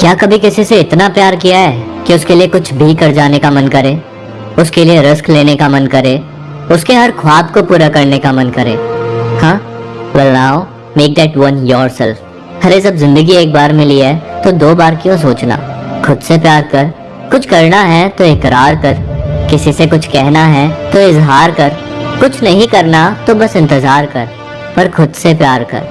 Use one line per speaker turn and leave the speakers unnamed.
क्या कभी किसी से इतना प्यार किया है कि उसके लिए कुछ भी कर जाने का मन करे? उसके लिए रिस्क लेने का मन करे? उसके हर ख्वाब को पूरा करने का मन करे? हाँ? Well now make that one yourself अरे, जब ज़िंदगी एक बार मिली है तो दो बार क्यों सोचना? खुद से प्यार कर। कुछ करना है तो इकरार कर। किसी से कुछ कहना है तो इजहार कर। कुछ नहीं करना तो बस इंतज़ार कर। पर खुद से प्यार कर।